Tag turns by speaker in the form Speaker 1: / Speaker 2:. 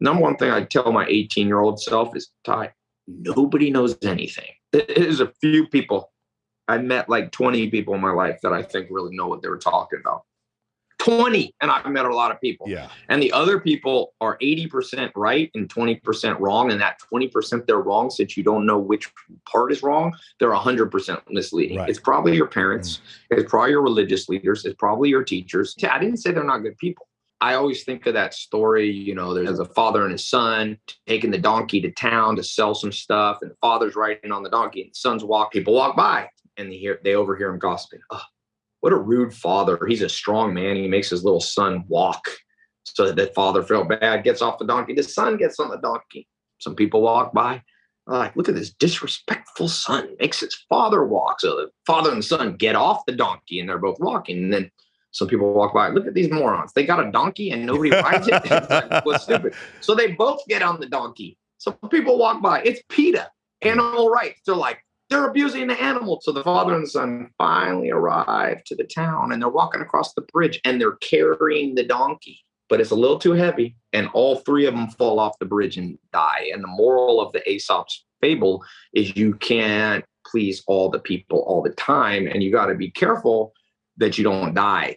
Speaker 1: number one thing I tell my 18 year old self is, Ty, nobody knows anything. There's a few people. I met like 20 people in my life that I think really know what they were talking about. 20 and i've met a lot of people
Speaker 2: yeah
Speaker 1: and the other people are 80% right and 20% wrong and that 20% they're wrong since you don't know which part is wrong they're 100% misleading
Speaker 2: Right.
Speaker 1: it's probably your parents mm. it's probably your religious leaders it's probably your teachers i didn't say they're not good people i always think of that story you know there's a father and his son taking the donkey to town to sell some stuff and the father's riding on the donkey and the son's walk people walk by and they hear they overhear him gossiping oh, what a rude father. He's a strong man. He makes his little son walk so that the father felt bad, gets off the donkey. The son gets on the donkey. Some people walk by, like, look at this disrespectful son, makes his father walk. So the father and son get off the donkey and they're both walking. And then some people walk by, look at these morons. They got a donkey and nobody rides it. Like, What's stupid? So they both get on the donkey. Some people walk by. It's PETA, animal rights. They're like, they're abusing the animal. So the father and son finally arrive to the town and they're walking across the bridge and they're carrying the donkey, but it's a little too heavy. And all three of them fall off the bridge and die. And the moral of the Aesop's fable is you can't please all the people all the time. And you got to be careful that you don't die